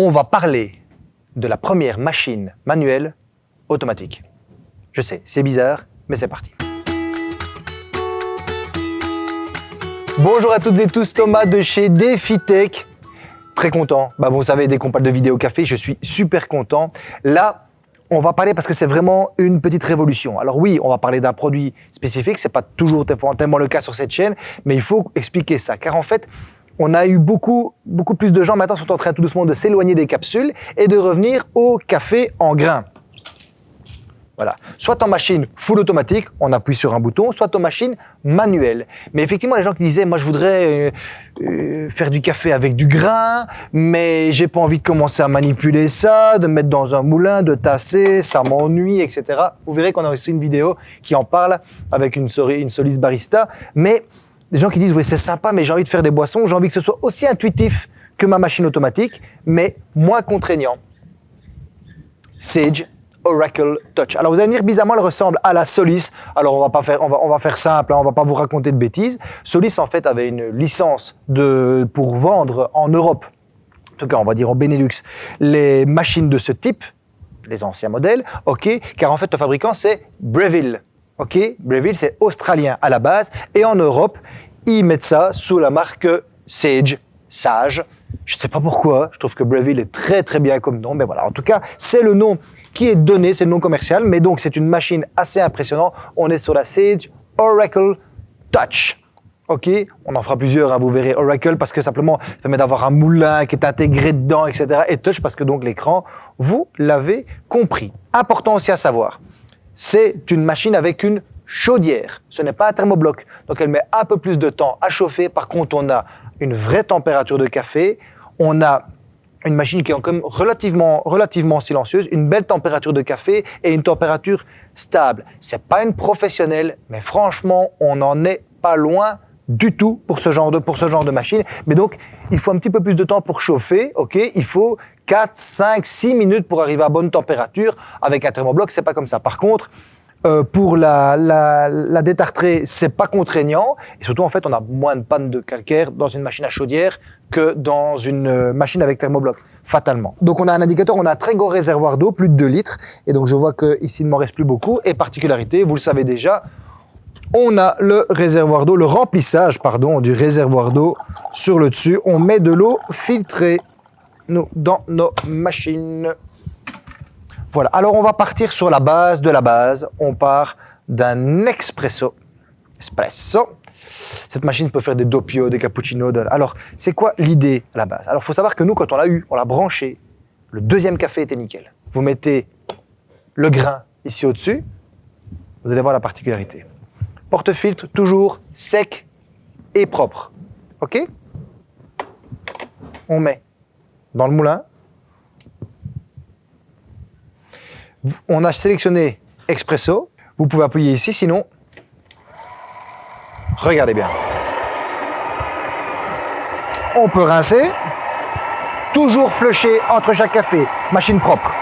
on va parler de la première machine manuelle automatique. Je sais, c'est bizarre, mais c'est parti. Bonjour à toutes et tous, Thomas de chez DefiTech. Très content. Bah vous savez, dès qu'on de vidéo café, je suis super content. Là, on va parler parce que c'est vraiment une petite révolution. Alors oui, on va parler d'un produit spécifique, c'est pas toujours tellement le cas sur cette chaîne, mais il faut expliquer ça. Car en fait, on a eu beaucoup, beaucoup plus de gens maintenant sont en train tout doucement de s'éloigner des capsules et de revenir au café en grains. Voilà. Soit en machine full automatique, on appuie sur un bouton, soit en machine manuelle. Mais effectivement, les gens qui disaient, moi je voudrais euh, euh, faire du café avec du grain, mais j'ai pas envie de commencer à manipuler ça, de mettre dans un moulin, de tasser, ça m'ennuie, etc. Vous verrez qu'on a aussi une vidéo qui en parle avec une, une Solis Barista. Mais des gens qui disent, oui c'est sympa, mais j'ai envie de faire des boissons, j'ai envie que ce soit aussi intuitif que ma machine automatique, mais moins contraignant. Sage Oracle Touch. Alors vous allez me dire, bizarrement, elle ressemble à la Solis. Alors on va pas faire, on va, on va faire simple, hein, on va pas vous raconter de bêtises. Solis en fait avait une licence de, pour vendre en Europe, en tout cas on va dire en Benelux, les machines de ce type, les anciens modèles, ok, car en fait le fabricant c'est Breville, ok, Breville c'est australien à la base, et en Europe ils mettent ça sous la marque Sage, Sage. Je ne sais pas pourquoi, je trouve que Breville est très très bien comme nom, mais voilà, en tout cas c'est le nom qui est donné, c'est le nom commercial, mais donc c'est une machine assez impressionnante. On est sur la Sage Oracle Touch. OK? On en fera plusieurs, hein, vous verrez. Oracle parce que simplement, ça permet d'avoir un moulin qui est intégré dedans, etc. Et Touch parce que donc l'écran, vous l'avez compris. Important aussi à savoir, c'est une machine avec une chaudière. Ce n'est pas un thermobloc. Donc elle met un peu plus de temps à chauffer. Par contre, on a une vraie température de café. On a une machine qui est quand même relativement, relativement silencieuse, une belle température de café et une température stable. C'est pas une professionnelle, mais franchement, on n'en est pas loin du tout pour ce genre de, pour ce genre de machine. Mais donc, il faut un petit peu plus de temps pour chauffer, ok? Il faut 4, 5, 6 minutes pour arriver à bonne température. Avec un thermobloc, c'est pas comme ça. Par contre, euh, pour la, la, la détartrer, c'est pas contraignant. Et surtout, en fait, on a moins de panne de calcaire dans une machine à chaudière que dans une euh, machine avec thermobloc, fatalement. Donc, on a un indicateur, on a un très gros réservoir d'eau, plus de 2 litres. Et donc, je vois que ici, il ne m'en reste plus beaucoup. Et particularité, vous le savez déjà, on a le réservoir d'eau, le remplissage, pardon, du réservoir d'eau sur le dessus. On met de l'eau filtrée nous, dans nos machines. Voilà, alors on va partir sur la base de la base. On part d'un expresso. Espresso. Cette machine peut faire des doppio, des cappuccinos. Alors, c'est quoi l'idée à la base? Alors, il faut savoir que nous, quand on l'a eu, on l'a branché, le deuxième café était nickel. Vous mettez le grain ici au-dessus, vous allez voir la particularité. Porte-filtre toujours sec et propre. OK? On met dans le moulin, on a sélectionné Expresso. Vous pouvez appuyer ici, sinon, regardez bien. On peut rincer, toujours flusher entre chaque café, machine propre.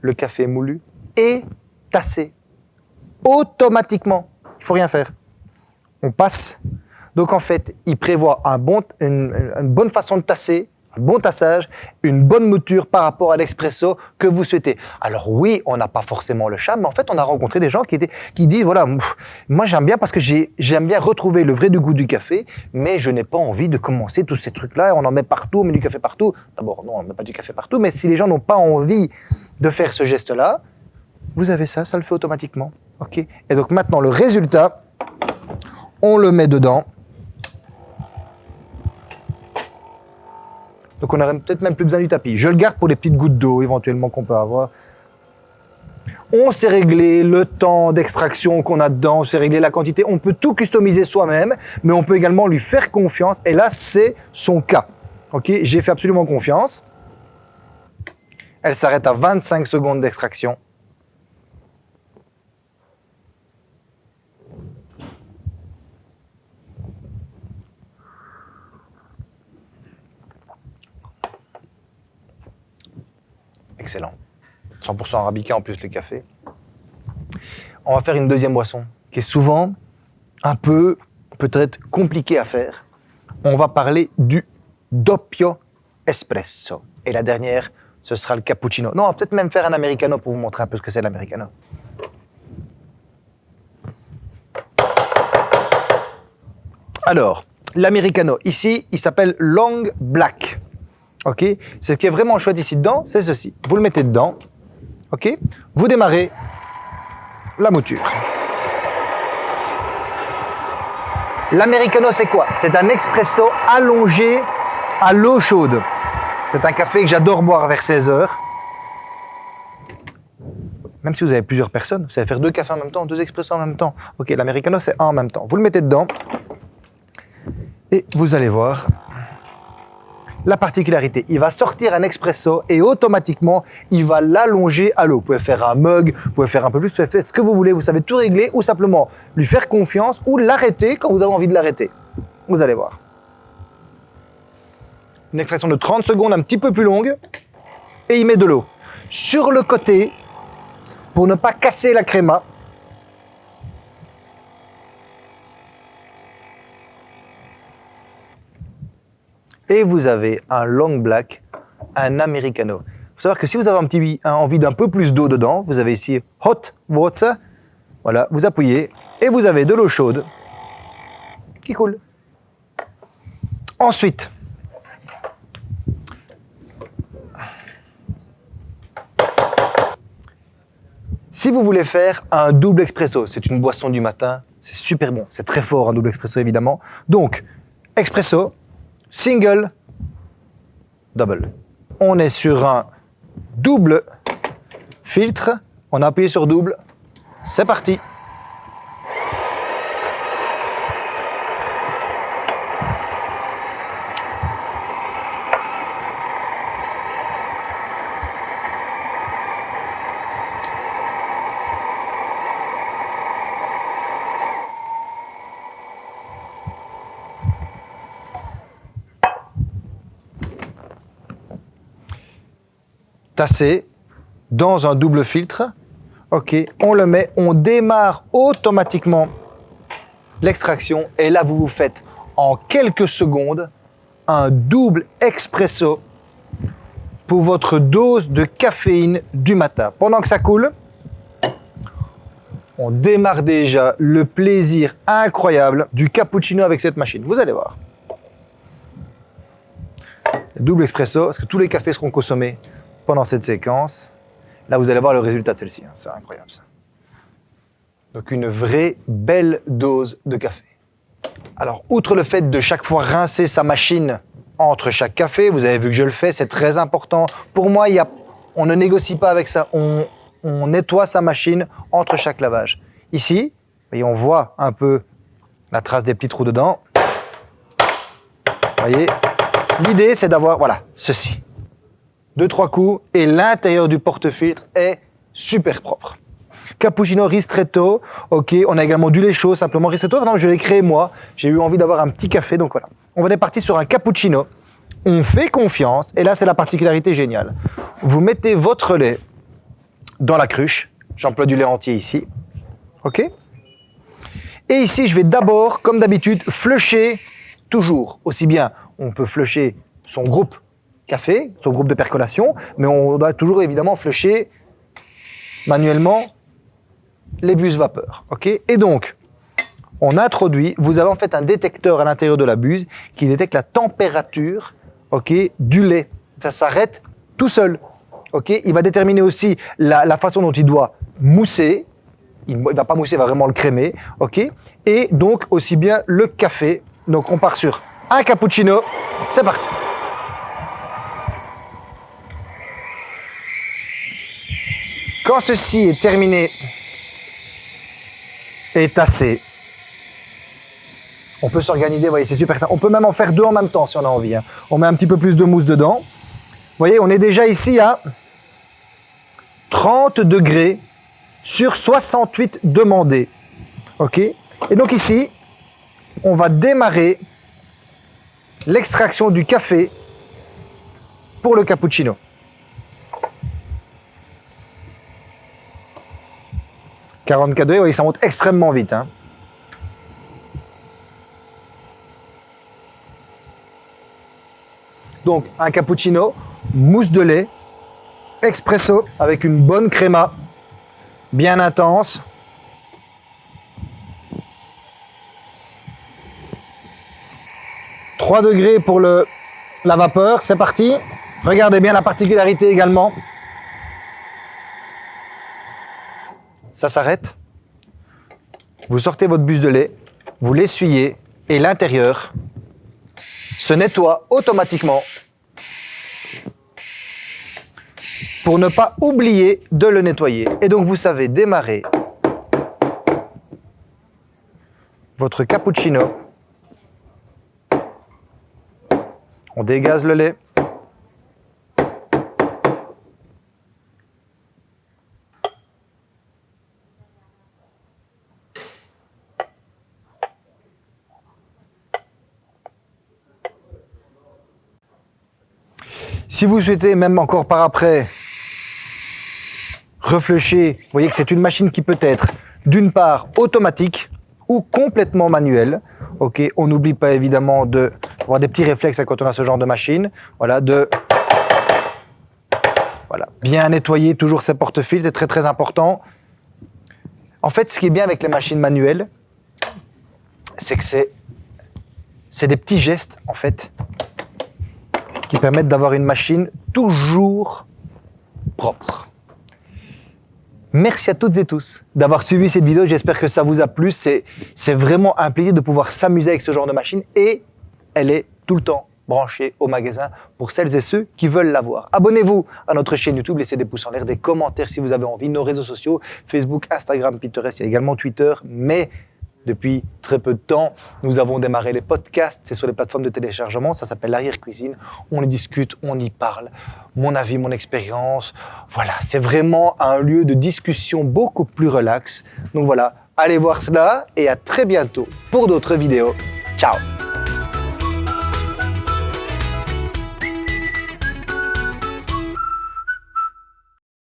Le café moulu et tassé automatiquement. Il faut rien faire on passe. Donc en fait, il prévoit une, bonne façon de tasser, un bon tassage, une bonne mouture par rapport à l'expresso que vous souhaitez. Alors oui, on n'a pas forcément le charme, mais en fait, on a rencontré des gens qui, disent, voilà, moi j'aime bien parce que j'aime bien retrouver le vrai du goût du café, mais je n'ai pas envie de commencer tous ces trucs-là, on en met partout, on met du café partout. D'abord, non, on ne met pas du café partout, mais si les gens n'ont pas envie de faire ce geste-là, vous avez ça, ça le fait automatiquement. Et donc maintenant, le résultat, on le met dedans. Donc on n'aurait peut-être même plus besoin du tapis. Je le garde pour les petites gouttes d'eau éventuellement qu'on peut avoir. On s'est réglé le temps d'extraction qu'on a dedans, on s'est réglé la quantité. On peut tout customiser soi-même, mais on peut également lui faire confiance. Et là, c'est son cas. Ok, J'ai fait absolument confiance. Elle s'arrête à 25 secondes d'extraction. 100% arabica en plus le café. On va faire une deuxième boisson qui est souvent un peu peut-être compliquée à faire. On va parler du doppio espresso. Et la dernière, ce sera le cappuccino. Non, on va peut-être même faire un americano pour vous montrer un peu ce que c'est l'americano. Alors, l'americano, ici, il s'appelle Long Black. OK? Ce qui est vraiment chouette ici dedans, c'est ceci. Vous le mettez dedans. Vous démarrez la mouture. L'americano, c'est quoi? C'est un expresso allongé à l'eau chaude. C'est un café que j'adore boire vers 16 heures. Même si vous avez plusieurs personnes, vous savez faire deux cafés en même temps, deux expressos en même temps. Ok, l'americano, c'est un en même temps. Vous le mettez dedans. Et vous allez voir la particularité. Il va sortir un expresso et automatiquement, il va l'allonger à l'eau. Vous pouvez faire un mug, vous pouvez faire un peu plus, vous pouvez faire ce que vous voulez. Vous savez tout régler ou simplement lui faire confiance ou l'arrêter quand vous avez envie de l'arrêter. Vous allez voir. Une extraction de 30 secondes, un petit peu plus longue. Et il met de l'eau. Sur le côté, pour ne pas casser la créma, et vous avez un long black, un americano. Il faut savoir que si vous avez un petit, envie d'un peu plus d'eau dedans, vous avez ici hot water, voilà, vous appuyez et vous avez de l'eau chaude qui coule. Ensuite, si vous voulez faire un double expresso, c'est une boisson du matin, c'est super bon, c'est très fort un double expresso évidemment. Donc, expresso, single, double. On est sur un double filtre. On a appuyé sur double. C'est parti. Tassé dans un double filtre. OK, on le met, on démarre automatiquement l'extraction et là vous vous faites en quelques secondes un double expresso pour votre dose de caféine du matin. Pendant que ça coule, on démarre déjà le plaisir incroyable du cappuccino avec cette machine. Vous allez voir. Double expresso, parce que tous les cafés seront consommés pendant cette séquence. Là, vous allez voir le résultat de celle-ci. Hein. C'est incroyable, ça. Donc, une vraie belle dose de café. Alors, outre le fait de chaque fois rincer sa machine entre chaque café, vous avez vu que je le fais, c'est très important. Pour moi, y a, on ne négocie pas avec ça. On, nettoie sa machine entre chaque lavage. Ici, voyez, on voit un peu la trace des petits trous dedans. voyez, l'idée, c'est d'avoir, voilà, ceci deux, trois coups et l'intérieur du porte-filtre est super propre. Cappuccino ristretto, ok, on a également du lait chaud, simplement ristretto, non, je l'ai créé moi, j'ai eu envie d'avoir un petit café, donc voilà. On va est sur un cappuccino, on fait confiance, et là c'est la particularité géniale. Vous mettez votre lait dans la cruche, j'emploie du lait entier ici, ok Et ici je vais d'abord, comme d'habitude, flusher toujours, aussi bien on peut flusher son groupe café, son groupe de percolation, mais on doit toujours évidemment flusher manuellement les bus vapeur. Et donc, on introduit, vous avez en fait un détecteur à l'intérieur de la buse qui détecte la température du lait. Ça s'arrête tout seul. il va déterminer aussi la, façon dont il doit mousser. Il ne va pas mousser, il va vraiment le crémer. Et donc aussi bien le café. Donc on part sur un cappuccino. C'est parti. Quand ceci est terminé et tassé, on peut s'organiser, vous voyez, c'est super simple. On peut même en faire deux en même temps si on a envie. Hein. On met un petit peu plus de mousse dedans. Vous voyez, on est déjà ici à 30 degrés sur 68 demandés. OK? Et donc ici, on va démarrer l'extraction du café pour le cappuccino. 44 degrés, oui, ça monte extrêmement vite. hein. Donc, un cappuccino, mousse de lait, expresso avec une bonne créma, bien intense. « 3 degrés pour la vapeur, c'est parti. Regardez bien la particularité également. Ça s'arrête. Vous sortez votre buse de lait, vous l'essuyez et l'intérieur se nettoie automatiquement pour ne pas oublier de le nettoyer. Et donc vous savez démarrer votre cappuccino. On dégaze le lait. Si vous souhaitez, même encore par après, réfléchir, vous voyez que c'est une machine qui peut être d'une part automatique ou complètement manuelle. Ok, on n'oublie pas évidemment de avoir des petits réflexes quand on a ce genre de machine. Voilà, de voilà, bien nettoyer toujours ses porte-fils, c'est très très important. En fait, ce qui est bien avec les machines manuelles, c'est que c'est des petits gestes en fait qui permettent d'avoir une machine toujours propre. Merci à toutes et tous d'avoir suivi cette vidéo. J'espère que ça vous a plu. C'est vraiment un plaisir de pouvoir s'amuser avec ce genre de machine et elle est tout le temps branchée au magasin pour celles et ceux qui veulent l'avoir. Abonnez-vous à notre chaîne YouTube, laissez des pouces en l'air, des commentaires si vous avez envie, nos réseaux sociaux, Facebook, Instagram, Pinterest, il y a également Twitter, mais depuis très peu de temps, nous avons démarré les podcasts, c'est sur les plateformes de téléchargement, ça s'appelle l'arrière-cuisine, on y discute, on y parle, mon avis, mon expérience, voilà, c'est vraiment un lieu de discussion beaucoup plus relax. Donc voilà, allez voir cela et à très bientôt pour d'autres vidéos. Ciao